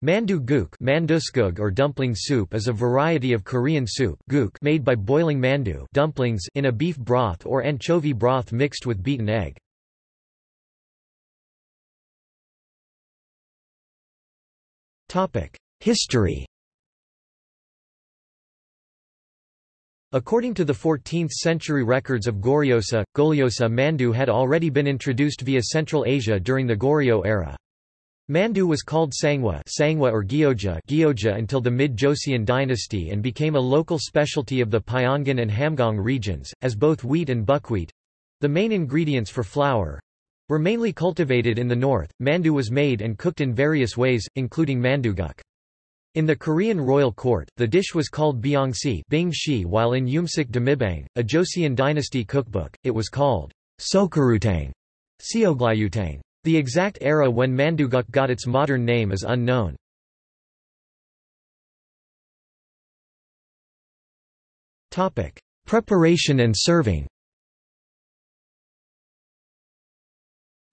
Mandu guk or dumpling soup is a variety of Korean soup guk made by boiling mandu dumplings in a beef broth or anchovy broth mixed with beaten egg. History According to the 14th-century records of Goryeosa, Golyosa mandu had already been introduced via Central Asia during the Goryeo era. Mandu was called Sangwa, Sangwa or Gyoja, Gyoja until the mid-Joseon dynasty and became a local specialty of the Pyongan and Hamgyong regions, as both wheat and buckwheat—the main ingredients for flour—were mainly cultivated in the north. Mandu was made and cooked in various ways, including manduguk. In the Korean royal court, the dish was called byongsi bing while in Eumsik dimibang, a Joseon dynasty cookbook, it was called sokarutang, seoglayutang. The exact era when Manduguk got its modern name is unknown. Preparation and serving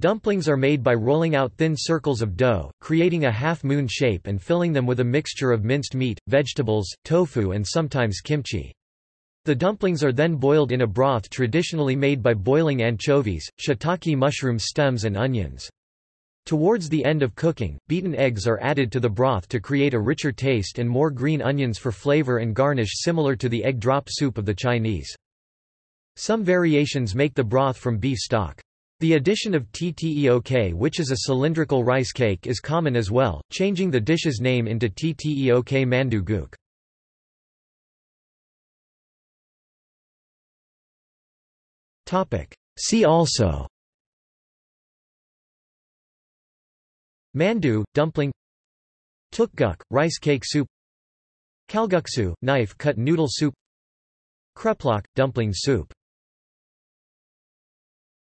Dumplings are made by rolling out thin circles of dough, creating a half-moon shape and filling them with a mixture of minced meat, vegetables, tofu and sometimes kimchi. The dumplings are then boiled in a broth traditionally made by boiling anchovies, shiitake mushroom stems and onions. Towards the end of cooking, beaten eggs are added to the broth to create a richer taste and more green onions for flavor and garnish similar to the egg drop soup of the Chinese. Some variations make the broth from beef stock. The addition of tteok which is a cylindrical rice cake is common as well, changing the dish's name into tteok mandu guk. See also. Mandu, dumpling. Tteokguk, rice cake soup. Kalguksu, knife-cut noodle soup. Kreplach, dumpling soup